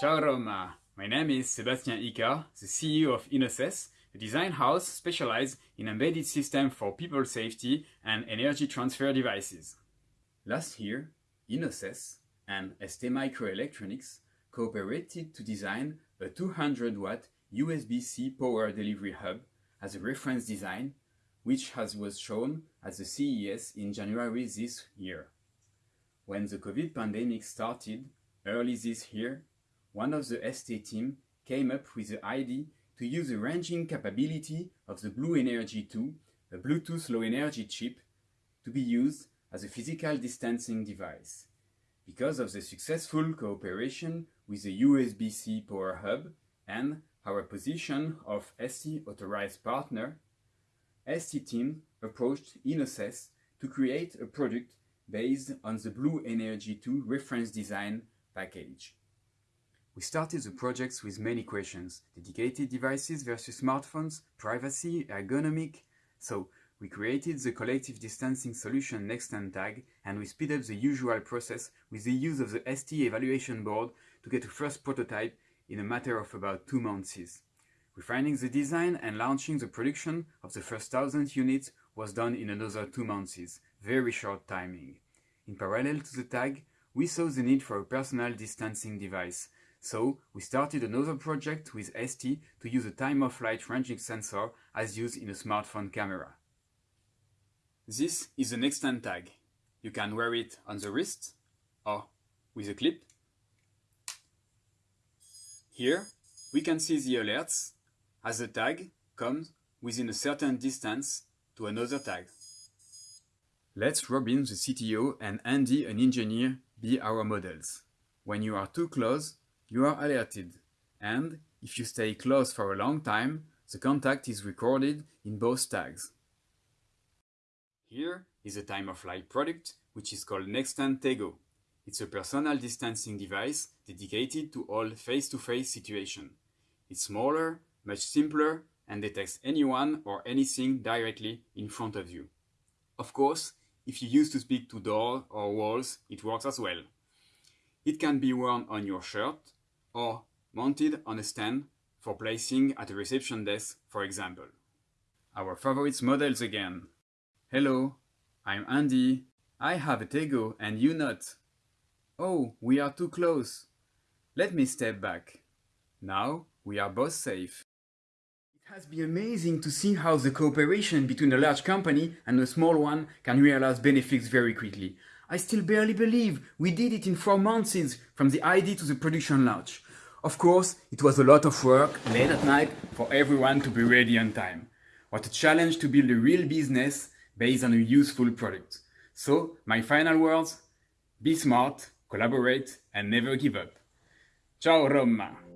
Ciao Roma! My name is Sebastian Icard, the CEO of Innocess, a design house specialized in embedded systems for people safety and energy transfer devices. Last year, Innocess and ST Microelectronics cooperated to design a 200 watt USB-C power delivery hub as a reference design, which has, was shown at the CES in January this year. When the COVID pandemic started early this year, one of the ST team came up with the idea to use the ranging capability of the BlueNRG-2, a Bluetooth low energy chip, to be used as a physical distancing device. Because of the successful cooperation with the USB-C Power Hub and our position of ST authorized partner, ST team approached Innocess to create a product based on the BlueNRG-2 reference design package. We started the projects with many questions, dedicated devices versus smartphones, privacy, ergonomic. So we created the collective distancing solution Nextend tag and we speed up the usual process with the use of the ST evaluation board to get a first prototype in a matter of about two months. Refining the design and launching the production of the first thousand units was done in another two months, very short timing. In parallel to the tag, we saw the need for a personal distancing device, so we started another project with ST to use a time-of-flight ranging sensor as used in a smartphone camera. This is an Nextend tag. You can wear it on the wrist or with a clip. Here we can see the alerts as the tag comes within a certain distance to another tag. Let's Robin, the CTO, and Andy, an engineer, be our models. When you are too close, you are alerted, and if you stay close for a long time, the contact is recorded in both tags. Here is a time-of-flight product which is called Nextend Tego. It's a personal distancing device dedicated to all face-to-face -face situations. It's smaller, much simpler, and detects anyone or anything directly in front of you. Of course, if you use to speak to doors or walls, it works as well. It can be worn on your shirt or mounted on a stand for placing at a reception desk, for example. Our favorite models again. Hello, I'm Andy. I have a Tego and you not. Oh, we are too close. Let me step back. Now we are both safe. Has been amazing to see how the cooperation between a large company and a small one can realize benefits very quickly. I still barely believe we did it in four months from the idea to the production launch. Of course, it was a lot of work late at night for everyone to be ready on time. What a challenge to build a real business based on a useful product. So, my final words, be smart, collaborate and never give up. Ciao Roma!